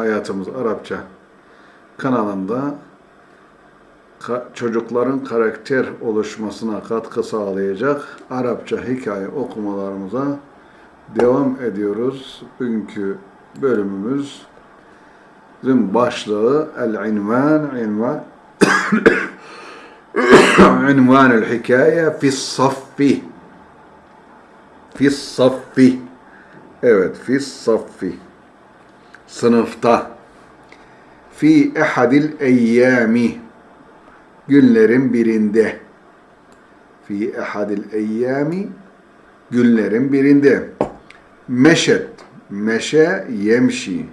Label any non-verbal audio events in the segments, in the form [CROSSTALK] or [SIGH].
Hayatımız Arapça kanalında ka- çocukların karakter oluşmasına katkı sağlayacak Arapça hikaye okumalarımıza devam ediyoruz. Bugünkü bölümümüzün başlığı El-İnvan, İnvan, [COUGHS] İnvan el-Hikaye fis-Saffi. Fis-Saffi. Evet, fis-Saffi. Sınıfta. Fi ehadil eyyami. Günlerin birinde. Fi ehadil eyyami. Günlerin birinde. Meşet. Meşe yemşi.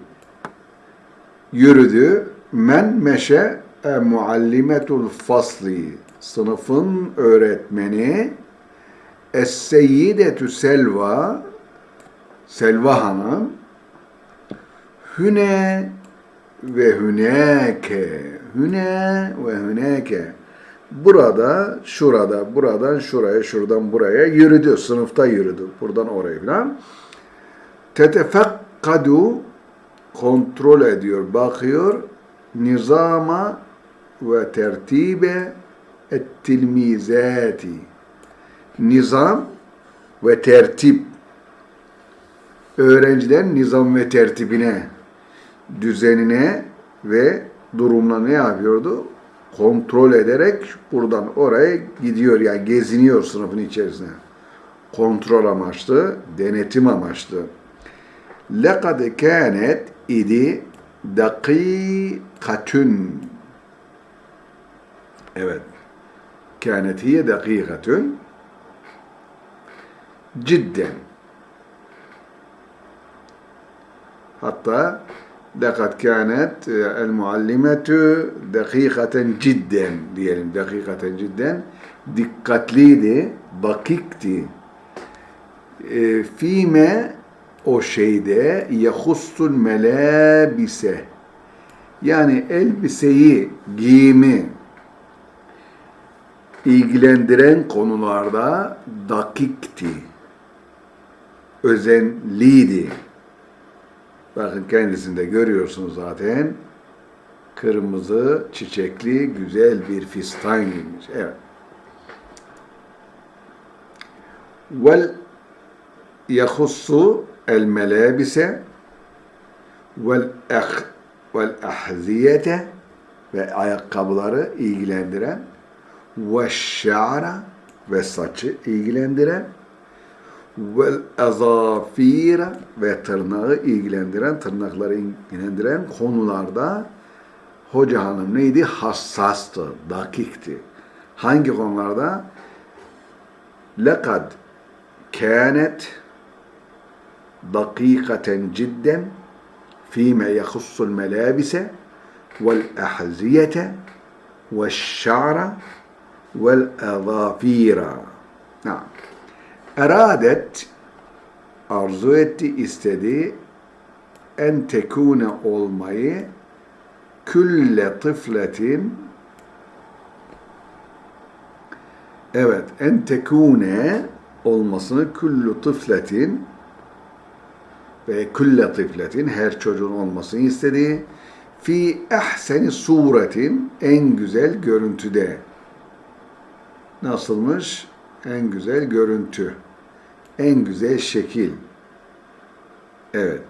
Yürüdü. Men meşe e muallimetul fasli. Sınıfın öğretmeni. Es-seyyidetü Selva. Selva Hanım. Hüne ve hüneke. Hüne ve hüneke. Burada, şurada, buradan şuraya, şuradan buraya yürüdü. Sınıfta yürüdü. Buradan oraya falan. Tetefekkadu kontrol ediyor, bakıyor. Nizama ve tertibe ettilmizati. Nizam ve tertip. Öğrencilerin nizam ve tertibine, düzenine ve durumuna ne yapıyordu? Kontrol ederek buradan oraya gidiyor. Yani geziniyor sınıfın içerisine. Kontrol amaçlı, denetim amaçlı. لَقَدْ كَانَتْ idi dakikatün. Evet. Kânet hiye dakikatün. Cidden. Hatta لقد كانت المعلمة دقيقة جدا diyelim dakikaten cidden dikkatliydi, dakikti. E, fime o şeyde yahussul melabise yani elbiseyi, giyimi ilgilendiren konularda dakikti, özenliydi. Bakın kendisinde görüyorsunuz zaten. Kırmızı, çiçekli, güzel bir fistan giymiş. Evet. Vel yahussu el melabise vel ah vel ahziyete ve ayakkabıları ilgilendiren ve şa'ra ve saçı ilgilendiren vel azafira ve tırnağı ilgilendiren, tırnakları ilgilendiren konularda hoca hanım neydi? Hassastı, dakikti. Hangi konularda? Lekad kânet dakikaten cidden fîme yahussul melâbise vel ahziyete ve şa'ra vel azafira. Naam. Eradet arzu etti, istedi. En tekune olmayı külle tıfletin. Evet en tekune olmasını küllü tıfletin ve külle tıfletin her çocuğun olmasını istedi. Fi ehseni suretin en güzel görüntüde. Nasılmış? En güzel görüntü en güzel şekil. Evet.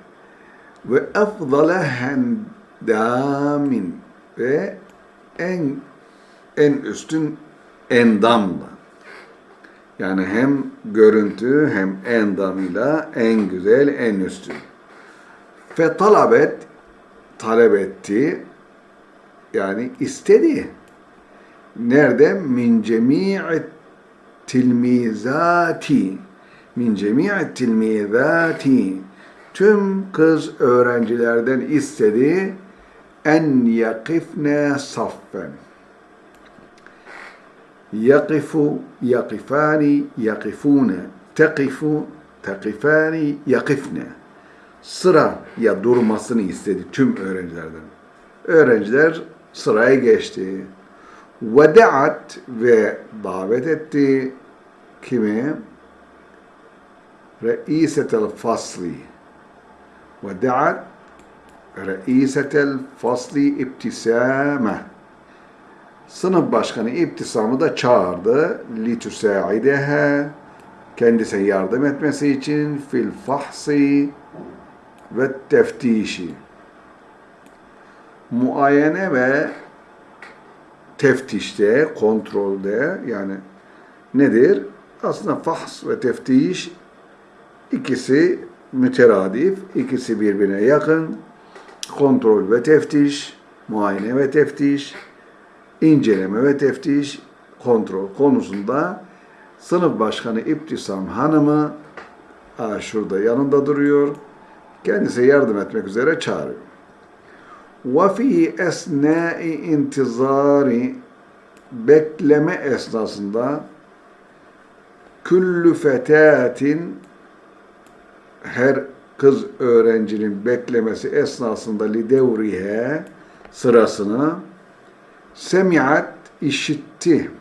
Ve efdale hendamin ve en en üstün endamla. Yani hem görüntü hem endamıyla en güzel, en üstün. Fe talabet talep etti. Yani istedi. Nerede? Min cemi'i tilmizati min cemi'i tilmizati tüm kız öğrencilerden istedi en yakifne saffen yakifu yakifani yakifune tekifu tekifani yakifne sıra ya durmasını istedi tüm öğrencilerden. Öğrenciler sıraya geçti. Vedaat ve davet etti kimi? Reisetel fasli. Vedaat reisetel fasli ibtisame. Sınıf başkanı İbtisam'ı da çağırdı. Litüsaidehe kendisine yardım etmesi için fil fahsi ve teftişi. Muayene ve teftişte, kontrolde yani nedir? Aslında fahs ve teftiş ikisi müteradif, ikisi birbirine yakın. Kontrol ve teftiş, muayene ve teftiş, inceleme ve teftiş, kontrol konusunda sınıf başkanı İbtisam Hanım'ı aa, şurada yanında duruyor. Kendisi yardım etmek üzere çağırıyor. وَفِي اَسْنَاءِ intizari bekleme esnasında küllü fetatin her kız öğrencinin beklemesi esnasında lidevrihe sırasını semiat işitti.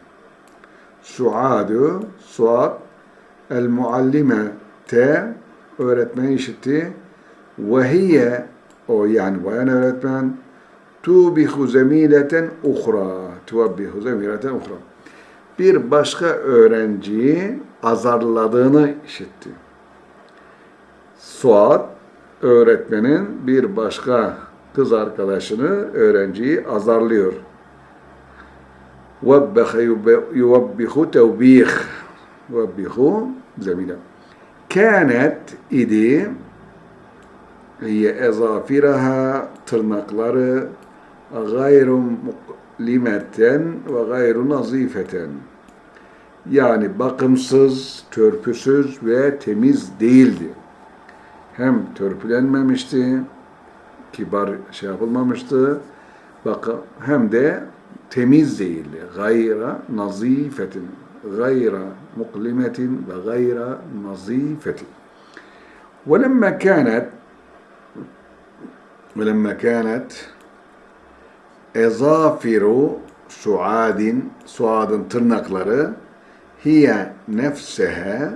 Suadu, Suad el muallimete öğretmeni işitti. Ve hiye o yani bayan öğretmen tubihu zemileten uhra tuvabbihu zemileten uhra bir başka öğrenciyi azarladığını işitti. Suat öğretmenin bir başka kız arkadaşını, öğrenciyi azarlıyor. وَبَّخَ يُوَبِّخُ تَوْبِيخ وَبِّخُ zemine. Kânet idi hiye ezafiraha tırnakları gayru limeten ve gayru nazifeten. Yani bakımsız, törpüsüz ve temiz değildi. Hem törpülenmemişti, kibar şey yapılmamıştı, bakın hem de temiz değildi. Gayra nazifetin, gayra muklimetin ve gayra nazifetin. ولما كانت ولما كانت ezafiru suadin suadın tırnakları hiye nefsehe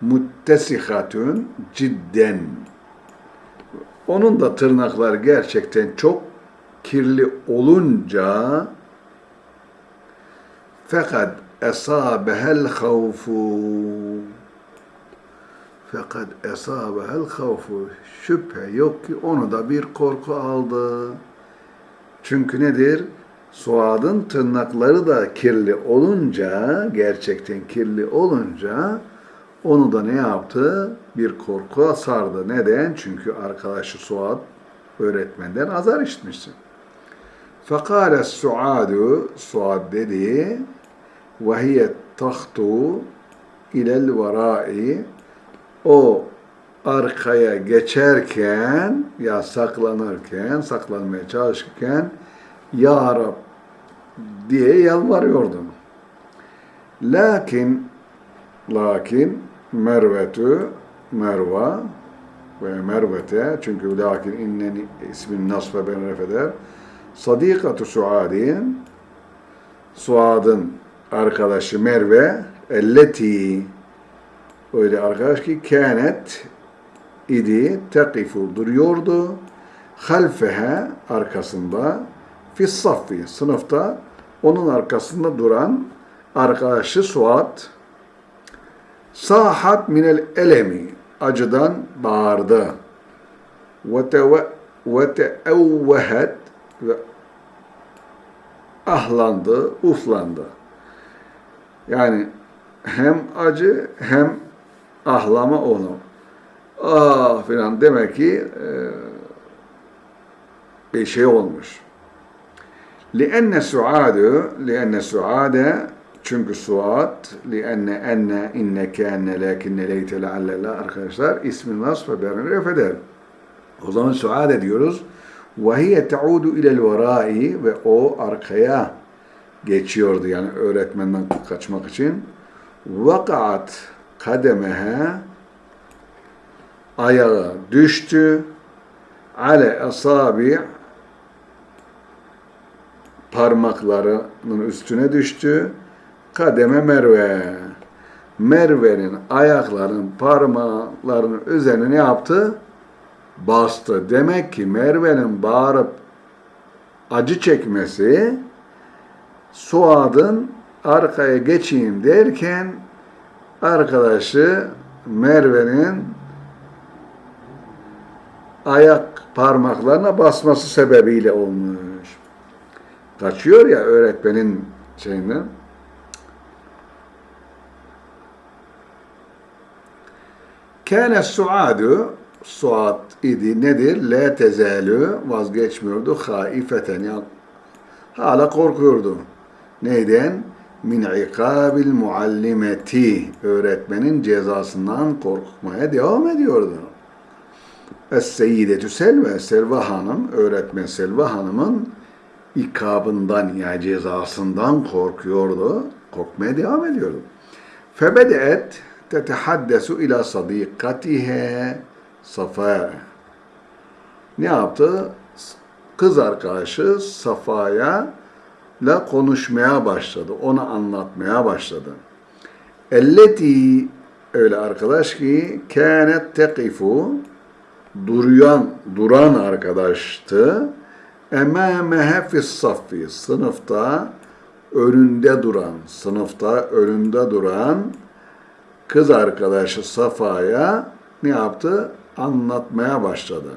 muttesihatun cidden onun da tırnaklar gerçekten çok kirli olunca fakat esabehel havfu fakat esabehel havfu şüphe yok ki onu da bir korku aldı. Çünkü nedir? Suadın tırnakları da kirli olunca, gerçekten kirli olunca onu da ne yaptı? Bir korku sardı. Neden? Çünkü arkadaşı Suad öğretmenden azar işitmişti. Fekale Suadu, Suad dedi, ve hiye tahtu ilel varai, o arkaya geçerken ya saklanırken, saklanmaya çalışırken Ya Rab diye yalvarıyordum. Lakin lakin Mervetü Merva ve Mervete. Çünkü lakin inneni ismin nasfe ben refeder Sadikatu Suadin. Suad'ın arkadaşı Merve elleti. Öyle arkadaş ki kânet idi tekifu duruyordu. Halfehe arkasında fi saffi sınıfta onun arkasında duran arkadaşı Suat sahat minel elemi acıdan bağırdı ve teevvehet ve ahlandı, uflandı. Yani hem acı hem ahlama onu. Ah filan demek ki e, bir şey olmuş. لأن سعاد لأن سعاد çünkü suat لأن enne inne kânne lakinne leyte leallellah arkadaşlar ismi nasf ve berini refeder. O zaman suat ediyoruz. وَهِيَ تَعُودُ اِلَى الْوَرَائِ Ve o arkaya geçiyordu yani öğretmenden kaçmak için. وَقَعَتْ kademehe ayağı düştü. Ale asabi parmaklarının üstüne düştü. Kademe Merve. Merve'nin ayaklarının parmaklarının üzerine ne yaptı? bastı. Demek ki Merve'nin bağırıp acı çekmesi Suad'ın arkaya geçeyim derken arkadaşı Merve'nin ayak parmaklarına basması sebebiyle olmuş. Kaçıyor ya öğretmenin şeyinden. Kâne suadu Suat idi nedir? La tezalü vazgeçmiyordu. Haifeten ya hala korkuyordu. Neyden? Min ikabil muallimeti öğretmenin cezasından korkmaya devam ediyordu. Es-Seyyidetü Selve, Selva Hanım, öğretmen Selva Hanım'ın ikabından yani cezasından korkuyordu. Korkmaya devam ediyordu. Febedeet tetehaddesu ila sadikatihe Safa. Ne yaptı? Kız arkadaşı Safa'ya la konuşmaya başladı. Ona anlatmaya başladı. Elleti öyle arkadaş ki kânet tekifu duruyan, duran arkadaştı. Emâmehe fis saffi sınıfta önünde duran, sınıfta önünde duran kız arkadaşı Safa'ya ne yaptı? Anlatmaya başladı.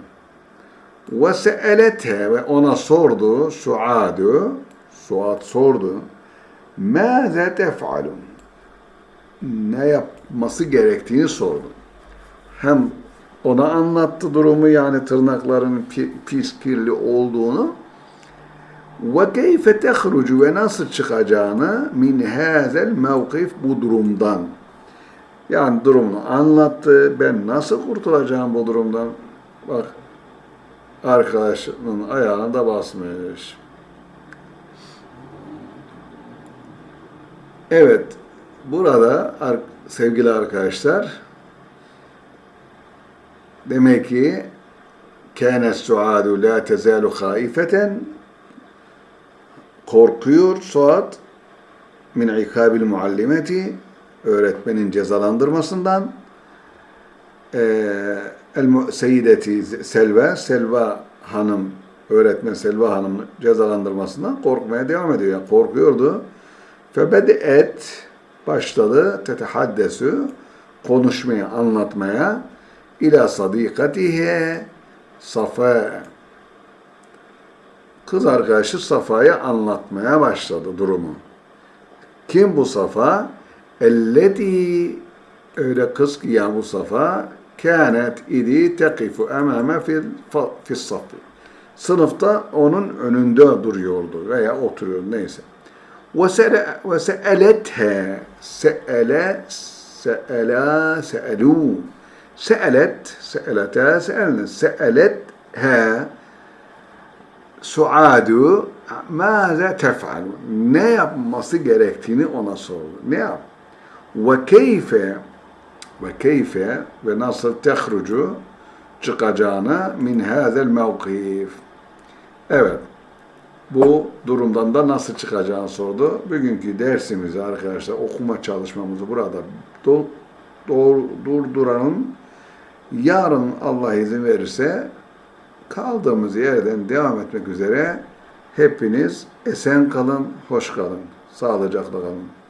Se'elete ve ona sordu Suadu, Suad sordu. Mâze tef'alun? Ne yapması gerektiğini sordu. Hem ona anlattı durumu yani tırnakların pis kirli olduğunu ve keyfe tehrucu ve nasıl çıkacağını min hazel mevkif bu durumdan. Yani durumunu anlattı. Ben nasıl kurtulacağım bu durumdan? Bak arkadaşının ayağına da basmış. Evet, burada sevgili arkadaşlar demek ki kâne suadu la tezalu haifeten korkuyor Suat min ikabil muallimeti öğretmenin cezalandırmasından El Seyyideti Selva, Selva Hanım, öğretmen Selva Hanım cezalandırmasından korkmaya devam ediyor. Yani korkuyordu. Febedeet başladı tetehaddesu konuşmaya, anlatmaya ila sadikatihe Safa kız arkadaşı Safa'ya anlatmaya başladı durumu. Kim bu Safa? Elleti öyle kız ki ya bu Safa kânet idi tekifu emame fil, fil safi. Sınıfta onun önünde duruyordu veya oturuyordu neyse. Ve se'elethe se'ele se'ela se'elû se'elet se'elete se'elne se'elethe suadu maze tef'al ne yapması gerektiğini ona sordu. Ne yap? Ve keyfe ve keyfe ve nasıl tehrucu çıkacağını min hazel mevkif. Evet. Bu durumdan da nasıl çıkacağını sordu. Bugünkü dersimizi arkadaşlar okuma çalışmamızı burada do. Yarın Allah izin verirse kaldığımız yerden devam etmek üzere hepiniz esen kalın, hoş kalın, sağlıcakla kalın.